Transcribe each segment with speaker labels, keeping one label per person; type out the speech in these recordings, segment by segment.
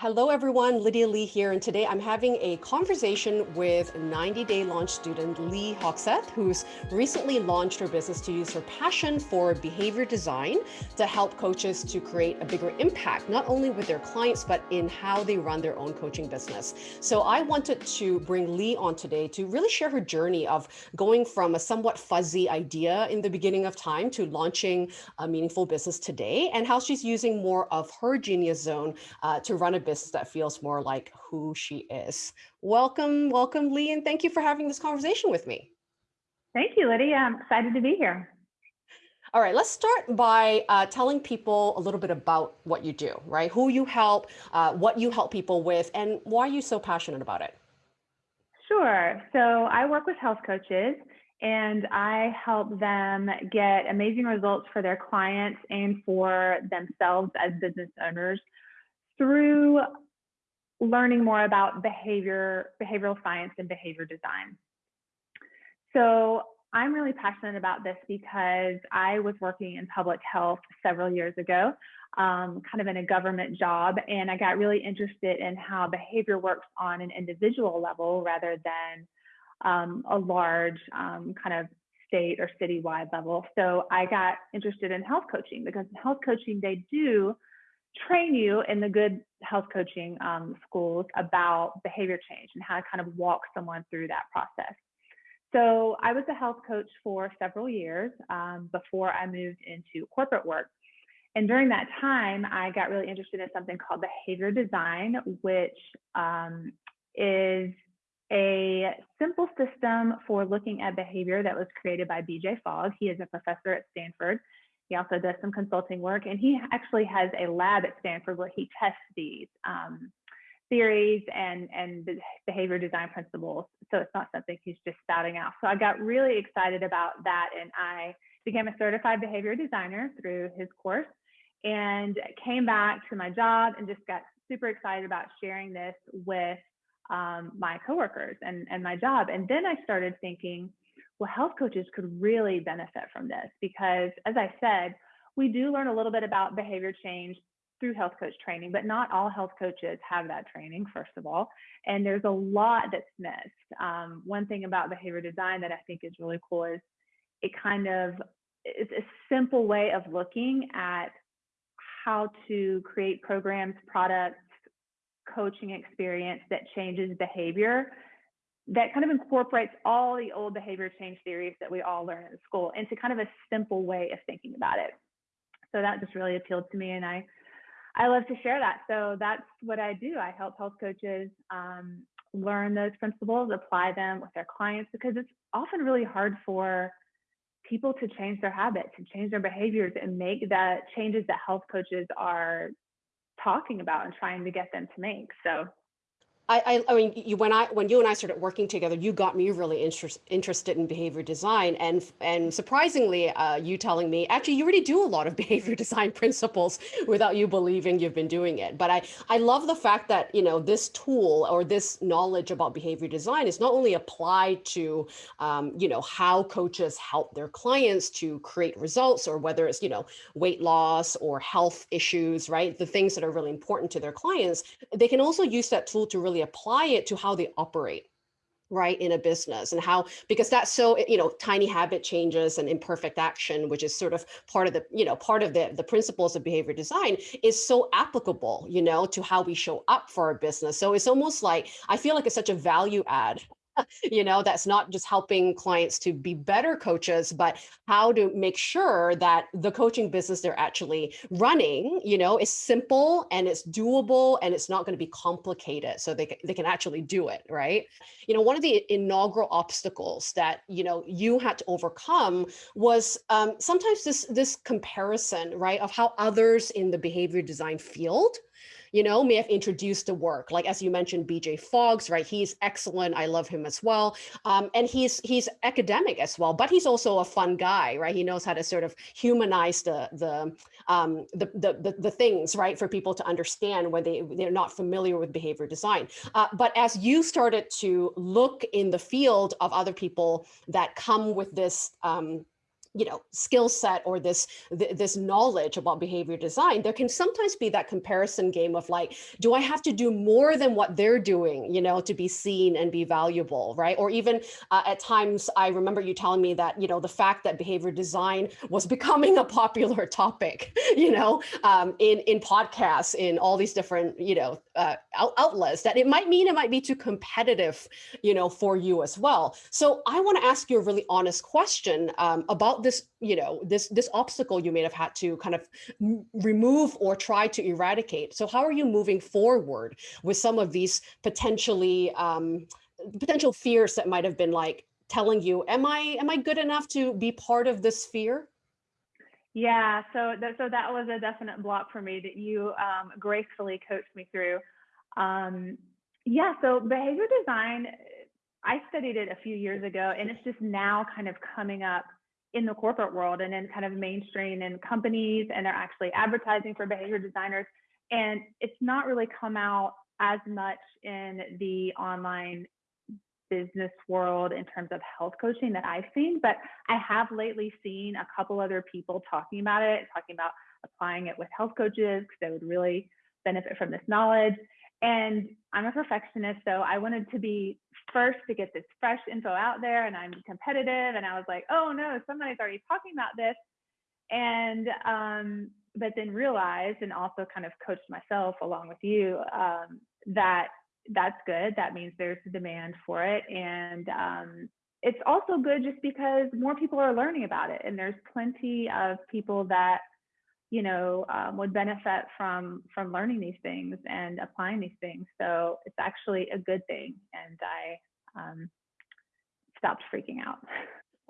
Speaker 1: Hello everyone, Lydia Lee here, and today I'm having a conversation with 90 Day Launch student Leigh Haugseth, who's recently launched her business to use her passion for behavior design to help coaches to create a bigger impact, not only with their clients, but in how they run their own coaching business. So I wanted to bring Leigh on today to really share her journey of going from a somewhat fuzzy idea in the beginning of time to launching a meaningful business today, and how she's using more of her genius zone uh, to run a business that feels more like who she is. Welcome, welcome, Leigh, and thank you for having this conversation with me.
Speaker 2: Thank you, Lydia. I'm excited to be here.
Speaker 1: All right, let's start by uh, telling people a little bit about what you do, right? Who you help, uh, what you help people with, and why are you so passionate about it?
Speaker 2: Sure. So I work with health coaches and I help them get amazing results for their clients and for themselves as business owners through learning more about behavior, behavioral science and behavior design. So I'm really passionate about this because I was working in public health several years ago, um, kind of in a government job, and I got really interested in how behavior works on an individual level rather than um, a large um, kind of state or citywide level. So I got interested in health coaching because in health coaching, they do train you in the good health coaching um, schools about behavior change and how to kind of walk someone through that process. So I was a health coach for several years um, before I moved into corporate work. And during that time, I got really interested in something called behavior design, which um, is a simple system for looking at behavior that was created by BJ Fogg. He is a professor at Stanford he also does some consulting work, and he actually has a lab at Stanford where he tests these um, theories and and behavior design principles. So it's not something he's just spouting out. So I got really excited about that, and I became a certified behavior designer through his course, and came back to my job and just got super excited about sharing this with um, my coworkers and and my job. And then I started thinking well, health coaches could really benefit from this because, as I said, we do learn a little bit about behavior change through health coach training, but not all health coaches have that training, first of all. And there's a lot that's missed. Um, one thing about behavior design that I think is really cool is it kind of it's a simple way of looking at how to create programs, products, coaching experience that changes behavior that kind of incorporates all the old behavior change theories that we all learn in school into kind of a simple way of thinking about it. So that just really appealed to me, and I I love to share that. So that's what I do. I help health coaches um, learn those principles, apply them with their clients because it's often really hard for people to change their habits and change their behaviors and make the changes that health coaches are talking about and trying to get them to make. So
Speaker 1: I, I, mean, you, when I when you and I started working together, you got me really interest, interested in behavior design, and and surprisingly, uh, you telling me actually you already do a lot of behavior design principles without you believing you've been doing it. But I I love the fact that you know this tool or this knowledge about behavior design is not only applied to um, you know how coaches help their clients to create results, or whether it's you know weight loss or health issues, right? The things that are really important to their clients, they can also use that tool to really really apply it to how they operate right in a business and how because that's so you know tiny habit changes and imperfect action which is sort of part of the you know part of the the principles of behavior design is so applicable you know to how we show up for our business. So it's almost like i feel like it's such a value add you know, that's not just helping clients to be better coaches, but how to make sure that the coaching business they're actually running, you know, is simple and it's doable and it's not going to be complicated. So they, they can actually do it, right? You know, one of the inaugural obstacles that, you know, you had to overcome was um, sometimes this, this comparison, right, of how others in the behavior design field you know, may have introduced the work. Like as you mentioned, BJ Foggs, right? He's excellent. I love him as well. Um, and he's he's academic as well, but he's also a fun guy, right? He knows how to sort of humanize the the um, the, the, the, the things, right, for people to understand when they, they're not familiar with behavior design. Uh, but as you started to look in the field of other people that come with this um, you know skill set or this th- this knowledge about behavior design there can sometimes be that comparison game of like do i have to do more than what they're doing you know to be seen and be valuable right? Or even uh, at times i remember you telling me that you know the fact that behavior design was becoming a popular topic you know um, in in podcasts in all these different you know uh, out- outlets that it might mean it might be too competitive you know for you as well. So i want to ask you a really honest question um, about this you know this this obstacle you may have had to kind of remove or try to eradicate. So how are you moving forward with some of these potentially um, potential fears that might have been like telling you am i am i good enough to be part of this sphere
Speaker 2: yeah so that, so that was a definite block for me that you um, gracefully coached me through. Um, yeah so behavior design i studied it a few years ago and it's just now kind of coming up in the corporate world and in kind of mainstream and companies and they're actually advertising for behavior designers and it's not really come out as much in the online business world in terms of health coaching that I've seen, but I have lately seen a couple other people talking about it, talking about applying it with health coaches because they would really benefit from this knowledge. And I'm a perfectionist, so I wanted to be first to get this fresh info out there, and I'm competitive. And I was like, oh no, somebody's already talking about this. And um, but then realized and also kind of coached myself along with you um, that that's good. That means there's a demand for it. And um, it's also good just because more people are learning about it. And there's plenty of people that, you know, um, would benefit from from learning these things and applying these things. So it's actually a good thing. And I um, stopped freaking out.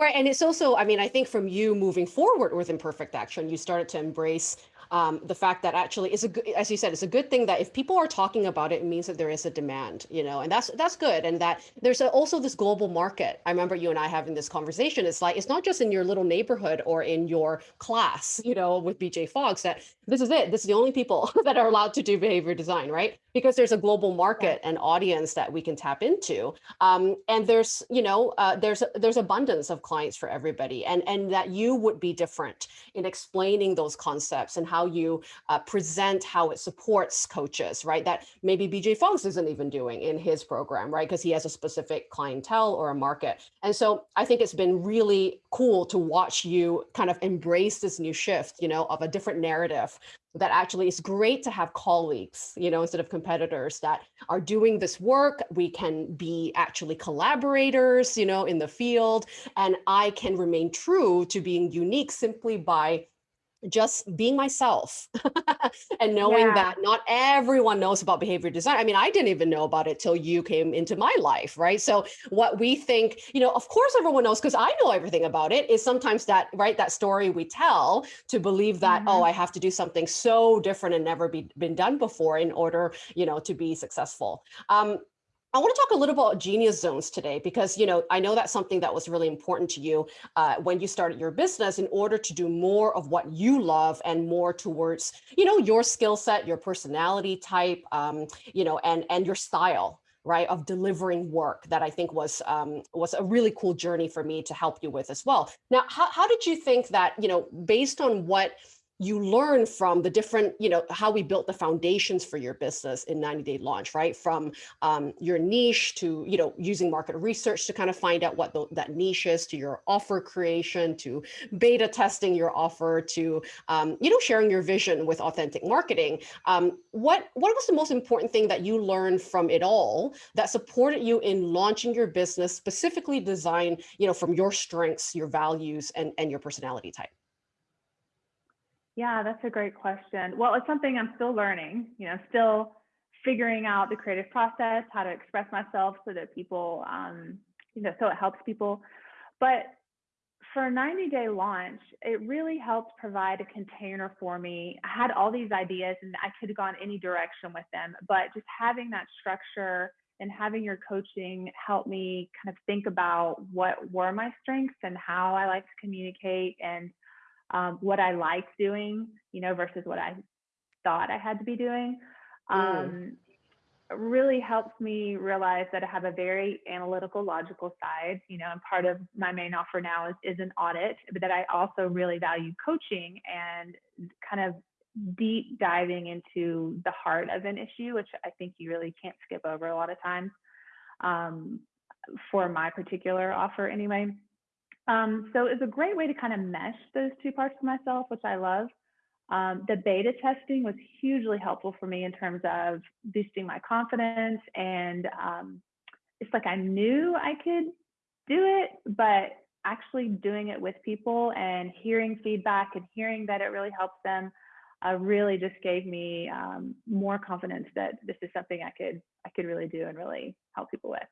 Speaker 1: Right. And it's also, I mean, I think from you moving forward with imperfect action, you started to embrace um, the fact that actually it's a good, as you said, it's a good thing that if people are talking about it, it means that there is a demand, you know, and that's that's good. And that there's a, also this global market. I remember you and I having this conversation. It's like it's not just in your little neighborhood or in your class, you know, with BJ Foggs that this is it. This is the only people that are allowed to do behavior design, right? Because there's a global market and audience that we can tap into, um, and there's you know uh, there's there's abundance of clients for everybody, and and that you would be different in explaining those concepts and how you uh, present how it supports coaches, right? That maybe BJ Foggs isn't even doing in his program, right? Because he has a specific clientele or a market. And so I think it's been really cool to watch you kind of embrace this new shift, you know, of a different narrative that actually is great to have colleagues, you know, instead of competitors that are doing this work. We can be actually collaborators, you know, in the field. And I can remain true to being unique simply by just being myself and knowing
Speaker 2: Yeah.
Speaker 1: that not everyone knows about behavior design. I mean, I didn't even know about it till you came into my life, right? So what we think, you know, of course everyone knows because I know everything about it is sometimes that, right, that story we tell to believe that, oh,
Speaker 2: hmm
Speaker 1: I have to do something so different and never be, been done before in order, you know, to be successful. Um, I want to talk a little about genius zones today because you know I know that's something that was really important to you uh, when you started your business in order to do more of what you love and more towards you know your skill set, your personality type, um, you know, and and your style right of delivering work that I think was um, was a really cool journey for me to help you with as well. Now, how how did you think that you know based on what you learn from the different, you know, how we built the foundations for your business in 90 day launch, right? From um, your niche to, you know, using market research to kind of find out what the, that niche is to your offer creation, to beta testing your offer, to, um, you know, sharing your vision with authentic marketing. Um, what, what was the most important thing that you learned from it all that supported you in launching your business, specifically designed, you know, from your strengths, your values, and, and your personality type?
Speaker 2: Yeah, that's a great question. Well, it's something I'm still learning, you know, still figuring out the creative process, how to express myself so that people, um, you know, so it helps people. But for a 90 day launch, it really helped provide a container for me. I had all these ideas and I could have gone any direction with them, but just having that structure and having your coaching help me kind of think about what were my strengths and how I like to communicate and um, what I liked doing, you know, versus what I thought I had to be doing.
Speaker 1: Mm,
Speaker 2: Um, really helps me realize that I have a very analytical, logical side. You know, and part of my main offer now is, is an audit, but that I also really value coaching and kind of deep diving into the heart of an issue, which I think you really can't skip over a lot of times um, for my particular offer anyway. Um, so it's a great way to kind of mesh those two parts of myself, which I love. Um, the beta testing was hugely helpful for me in terms of boosting my confidence. And um, it's like I knew I could do it, but actually doing it with people and hearing feedback and hearing that it really helps them uh, really just gave me um, more confidence that this is something I could I could really do and really help people with.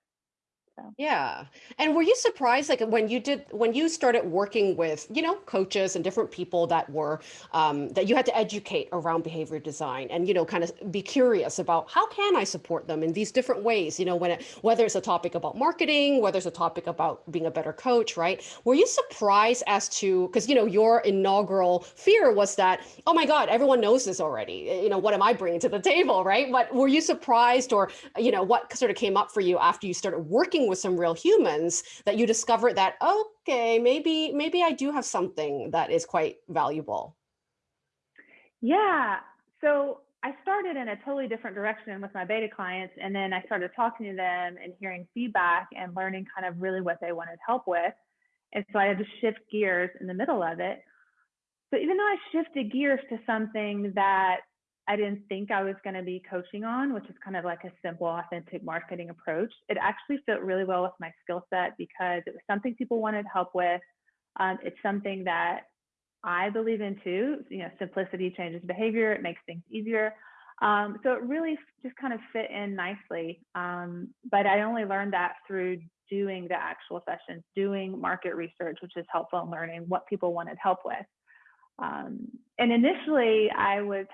Speaker 2: So.
Speaker 1: Yeah. And were you surprised, like when you did, when you started working with, you know, coaches and different people that were, um, that you had to educate around behavior design and, you know, kind of be curious about how can I support them in these different ways, you know, when it, whether it's a topic about marketing, whether it's a topic about being a better coach, right? Were you surprised as to, because, you know, your inaugural fear was that, oh my God, everyone knows this already. You know, what am I bringing to the table, right? But were you surprised or, you know, what sort of came up for you after you started working with some real humans that you discover that, okay, maybe, maybe I do have something that is quite valuable.
Speaker 2: Yeah. So I started in a totally different direction with my beta clients. And then I started talking to them and hearing feedback and learning kind of really what they wanted help with. And so I had to shift gears in the middle of it. So even though I shifted gears to something that I didn't think I was going to be coaching on, which is kind of like a simple, authentic marketing approach. It actually fit really well with my skill set because it was something people wanted help with. Um, it's something that I believe in too. You know, simplicity changes behavior, it makes things easier. Um, so it really just kind of fit in nicely. Um, but I only learned that through doing the actual sessions, doing market research, which is helpful in learning what people wanted help with. Um, and initially, I was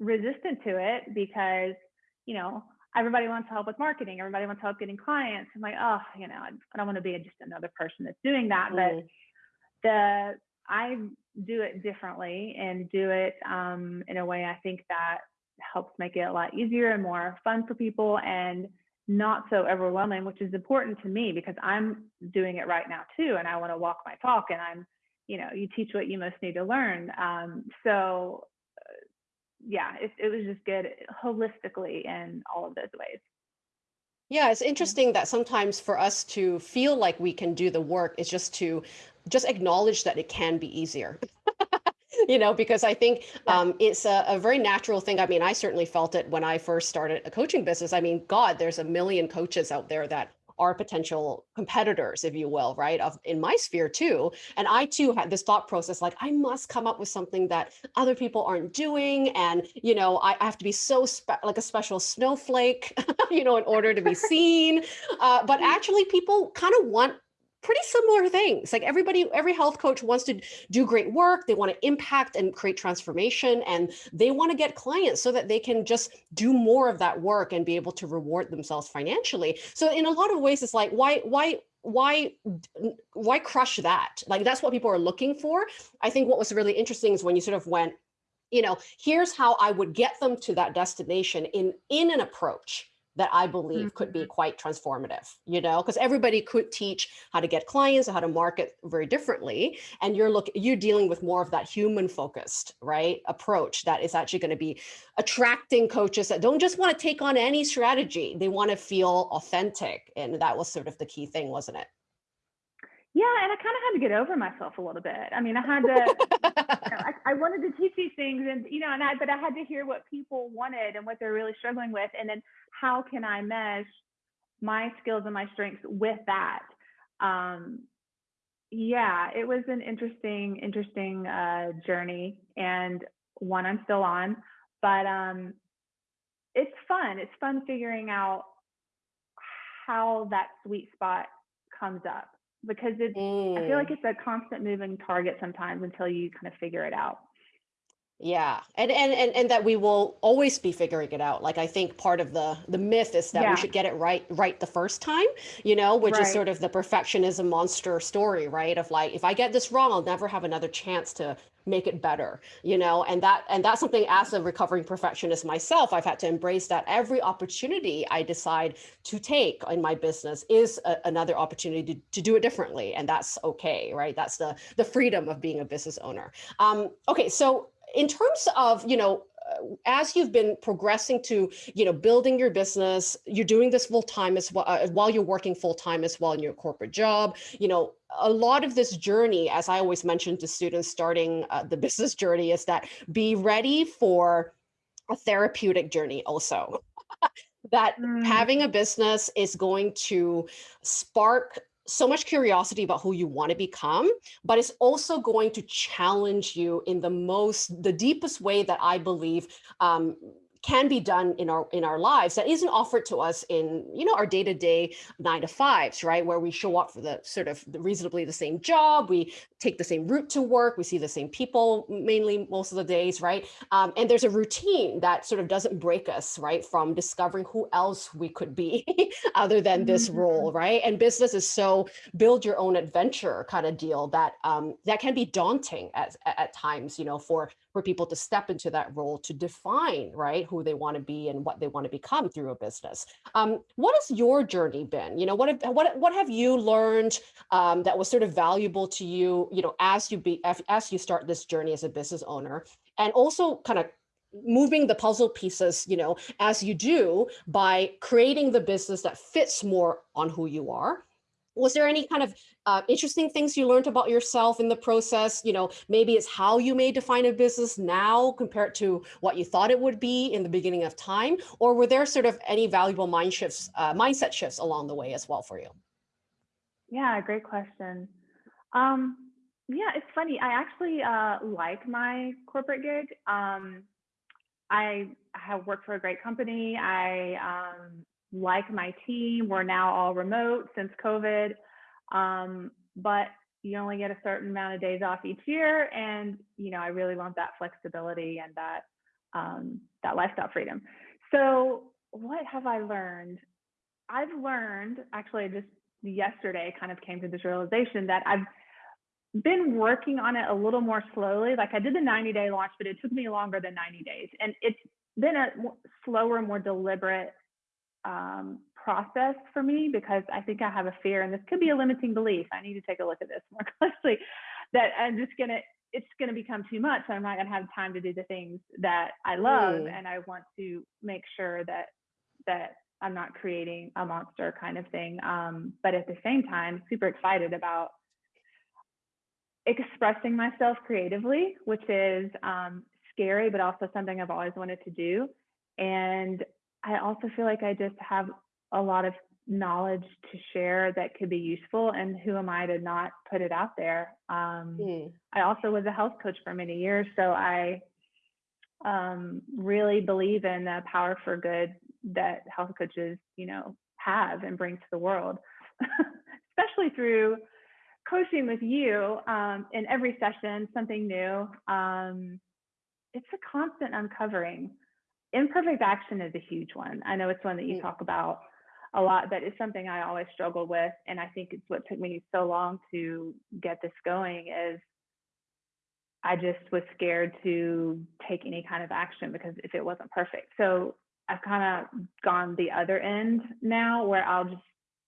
Speaker 2: resistant to it because, you know, everybody wants help with marketing, everybody wants help getting clients. I'm like, oh, you know, I don't want to be just another person that's doing that. Mm. But the I do it differently and do it um, in a way I think that helps make it a lot easier and more fun for people and not so overwhelming, which is important to me because I'm doing it right now too, and I want to walk my talk. And I'm, you know, you teach what you most need to learn. Um, so yeah, it, it was just good holistically in all of those ways.
Speaker 1: Yeah, it's interesting that sometimes for us to feel like we can do the work is just to just acknowledge that it can be easier. you know, because I think um, it's a, a, very natural thing. I mean, I certainly felt it when I first started a coaching business. I mean, God, there's a million coaches out there that are potential competitors, if you will, right? Of in my sphere too. And I too had this thought process, like I must come up with something that other people aren't doing. And, you know, I, I have to be so like a special snowflake, you know, in order to be seen. Uh, but actually people kind of want pretty similar things. Like everybody, every health coach wants to do great work. They want to impact and create transformation and they want to get clients so that they can just do more of that work and be able to reward themselves financially. So in a lot of ways, it's like, why, why, why why crush that like that's what people are looking for i think what was really interesting is when you sort of went you know here's how i would get them to that destination in in an approach that I believe could be mm-hmm. quite transformative, you know, because everybody could teach how to get clients, how to market very differently. And you're look, you're dealing with more of that human focused, right, approach that is actually going to be attracting coaches that don't just want to take on any strategy. They want to feel authentic. And that was sort of the key thing, wasn't it?
Speaker 2: Yeah, and I kind of had to get over myself a little bit. I mean, I had to, you know, I, I, wanted to teach these things, and you know, and I, but I had to hear what people wanted and what they're really struggling with, and then how can I mesh my skills and my strengths with that? Um, yeah, it was an interesting, interesting uh, journey, and one I'm still on, but um, it's fun. It's fun figuring out how that sweet spot comes up because it's mm. I feel like mm. it's a constant moving target sometimes until you kind of figure it out.
Speaker 1: Yeah, and and and and that we will always be figuring it out. Like I think part of the the myth is that we should get it right right the first time, you know, which is sort of the perfectionism monster story, right? Of like if I get this wrong, I'll never have another chance to make it better, you know, and that and that's something as a recovering perfectionist myself, I've had to embrace that every opportunity I decide to take in my business is a, another opportunity to, to do it differently, and that's okay, right? That's the the freedom of being a business owner. Um, okay, so in terms of you know uh, as you've been progressing to you know building your business you're doing this full time as well uh, while you're working full time as well in your corporate job you know a lot of this journey as i always mention to students starting uh, the business journey is that be ready for a therapeutic journey also. That
Speaker 2: Mm,
Speaker 1: having a business is going to spark so much curiosity about who you want to become but it's also going to challenge you in the most the deepest way that i believe um, can be done in our in our lives that isn't offered to us in you know our day-to-day nine to fives right? Where we show up for the sort of reasonably the same job we take the same route to work we see the same people mainly most of the days right? Um, and there's a routine that sort of doesn't break us right from discovering who else we could be other than this
Speaker 2: mhm.
Speaker 1: role right? And business is so build your own adventure kind of deal that um, that can be daunting at, at times you know for for people to step into that role to define right who they want to be and what they want to become through a business. Um, what has your journey been? You know what have, what what have you learned um, that was sort of valuable to you you know as you be as, as you start this journey as a business owner? And also kind of moving the puzzle pieces you know as you do by creating the business that fits more on who you are. Was there any kind of uh, interesting things you learned about yourself in the process you know maybe it's how you may define a business now compared to what you thought it would be in the beginning of time or were there sort of any valuable mind shifts uh, mindset shifts along the way as well for you
Speaker 2: Yeah, great question. Um, yeah, it's funny. I actually uh, like my corporate gig. Um, I have worked for a great company. I um, like my team. We're now all remote since COVID. Um, but you only get a certain amount of days off each year. And, you know, I really want that flexibility and that, um, that lifestyle freedom. So what have I learned? I've learned actually just yesterday kind of came to this realization that I've been working on it a little more slowly. Like I did the 90 day launch, but it took me longer than 90 days. And it's been a slower, more deliberate um, process for me because I think I have a fear, and this could be a limiting belief. I need to take a look at this more closely. That I'm just gonna, it's gonna become too much. I'm not gonna have time to do the things that I love,
Speaker 1: Hmm.
Speaker 2: and I want to make sure that that I'm not creating a monster kind of thing. Um, but at the same time, super excited about expressing myself creatively, which is um, scary, but also something I've always wanted to do. And I also feel like I just have a lot of knowledge to share that could be useful. And who am I to not put it out there? Um,
Speaker 1: Hmm.
Speaker 2: I also was a health coach for many years, so I um, really believe in the power for good that health coaches, you know, have and bring to the world, especially through coaching with you um, in every session, something new. Um, it's a constant uncovering. Imperfect action is a huge one. I know it's one that you
Speaker 1: Hmm.
Speaker 2: talk about a lot, but it's something I always struggle with. And I think it's what took me so long to get this going is I just was scared to take any kind of action because if it wasn't perfect. So I've kind of gone the other end now where I'll just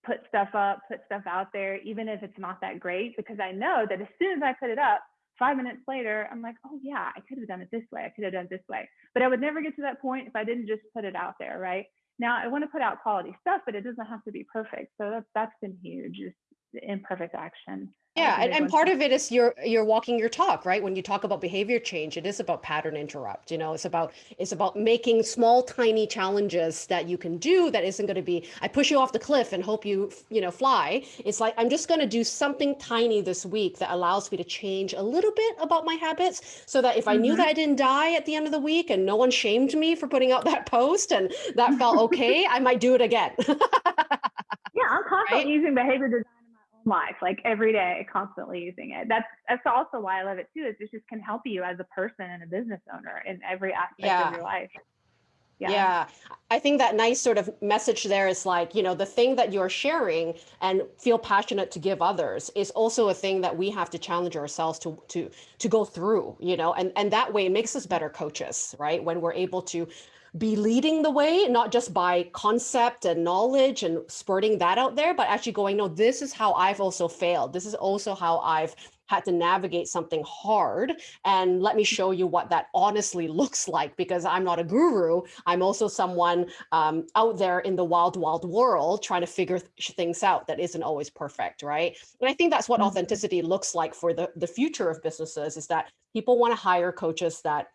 Speaker 2: put stuff up, put stuff out there, even if it's not that great, because I know that as soon as I put it up, five minutes later, I'm like, oh yeah, I could have done it this way. I could have done it this way. But I would never get to that point if I didn't just put it out there, right? Now I want to put out quality stuff, but it doesn't have to be perfect. So that's that's been huge. Just imperfect action.
Speaker 1: Yeah, and, and part of it is you're you're walking your talk, right? When you talk about behavior change, it is about pattern interrupt. You know, it's about it's about making small, tiny challenges that you can do that isn't going to be I push you off the cliff and hope you, you know, fly. It's like I'm just going to do something tiny this week that allows me to change a little bit about my habits so that if I knew that I
Speaker 2: Mm-hmm.
Speaker 1: didn't die at the end of the week and no one shamed me for putting out that post and that felt okay, I might do it again.
Speaker 2: Yeah, I'm constantly
Speaker 1: Right?
Speaker 2: using behavior design life, like every day, constantly using it. That's that's also why I love it too. Is it just can help you as a person and a business owner in every aspect
Speaker 1: Yeah.
Speaker 2: of your life. Yeah.
Speaker 1: Yeah, I think that nice sort of message there is like, you know, the thing that you're sharing and feel passionate to give others is also a thing that we have to challenge ourselves to to to go through, you know, and and that way it makes us better coaches, right? When we're able to be leading the way, not just by concept and knowledge and spurting that out there, but actually going, no, this is how I've also failed. This is also how I've had to navigate something hard. And let me show you what that honestly looks like because I'm not a guru. I'm also someone um, out there in the wild, wild world trying to figure th- things out that isn't always perfect, right? And I think that's what
Speaker 2: Mhm.
Speaker 1: authenticity looks like for the, the future of businesses is that people want to hire coaches that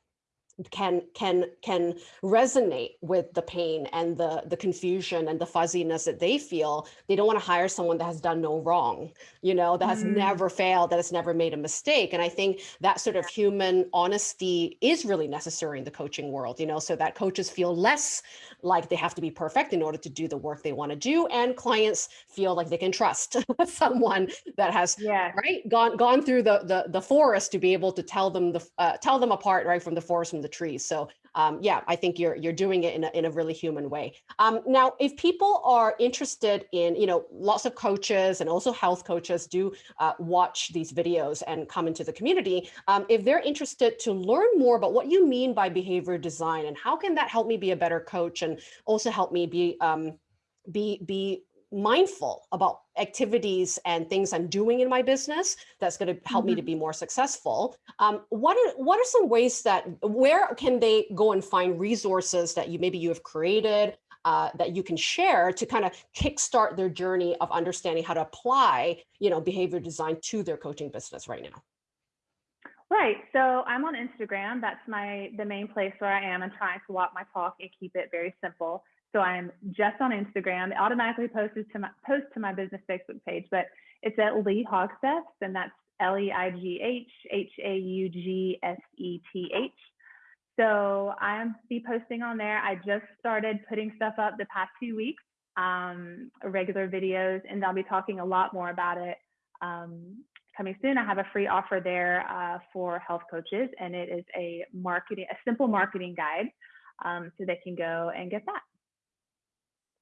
Speaker 1: can can can resonate with the pain and the the confusion and the fuzziness that they feel they don't want to hire someone that has done no wrong you know that has
Speaker 2: Mm.
Speaker 1: never failed that has never made a mistake and i think that sort of human honesty is really necessary in the coaching world you know so that coaches feel less like they have to be perfect in order to do the work they want to do and clients feel like they can trust someone that has
Speaker 2: Yeah.
Speaker 1: right gone gone through the the, the forest to be able to tell them the uh, tell them apart right from the forest from the trees. So um, yeah i think you're you're doing it in a, in a really human way. Um, now if people are interested in you know lots of coaches and also health coaches do uh, watch these videos and come into the community um, if they're interested to learn more about what you mean by behavior design and how can that help me be a better coach and also help me be um, be be mindful about activities and things I'm doing in my business that's going to help me to
Speaker 2: Mhm.
Speaker 1: be more successful. Um, what are what are some ways that where can they go and find resources that you maybe you have created uh, that you can share to kind of kickstart their journey of understanding how to apply you know behavior design to their coaching business right now?
Speaker 2: Right. So I'm on Instagram. That's my the main place where I am and trying to walk my talk and keep it very simple. So I'm just on Instagram. It automatically posts to my post to my business Facebook page, but it's at Leigh Haugseth, and that's L E I G H H A U G S E T H. So I'm be posting on there. I just started putting stuff up the past few weeks, um, regular videos, and I'll be talking a lot more about it um, coming soon. I have a free offer there uh, for health coaches, and it is a marketing, a simple marketing guide, um, so they can go and get that.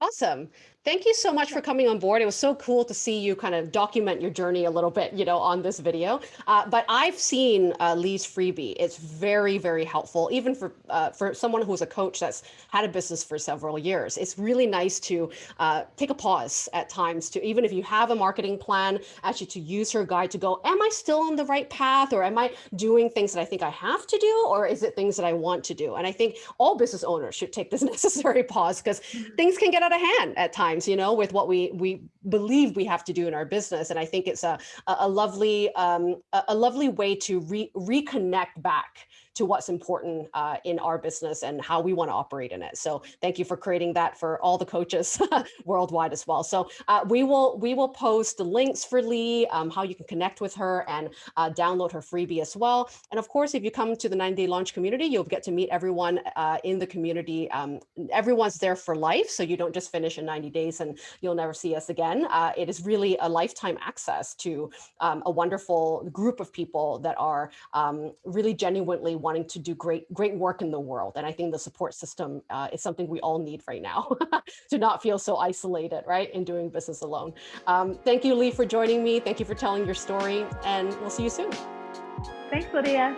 Speaker 1: Awesome. Thank you so much for coming on board. It was so cool to see you kind of document your journey a little bit, you know, on this video. Uh, but I've seen uh, Leigh's freebie. It's very, very helpful, even for uh, for someone who's a coach that's had a business for several years. It's really nice to uh, take a pause at times to, even if you have a marketing plan, actually to use her guide to go, am I still on the right path? Or am I doing things that I think I have to do? Or is it things that I want to do? And I think all business owners should take this necessary pause because things can get out of hand at times, you know, with what we we believe we have to do in our business. And I think it's a a, lovely um, a, a lovely way to re- reconnect back to what's important uh, in our business and how we want to operate in it. So thank you for creating that for all the coaches worldwide as well. So uh, we will we will post the links for Leigh, um, how you can connect with her and uh, download her freebie as well. And of course, if you come to the 90 Day Launch community, you'll get to meet everyone uh, in the community. Um, everyone's there for life, so you don't just finish in 90 days and you'll never see us again. Uh, it is really a lifetime access to um, a wonderful group of people that are um, really genuinely wanting to do great great work in the world. And I think the support system uh, is something we all need right now to not feel so isolated, right, in doing business alone. Um, thank you, Leigh, for joining me. Thank you for telling your story, and we'll see you soon.
Speaker 2: Thanks, Lydia.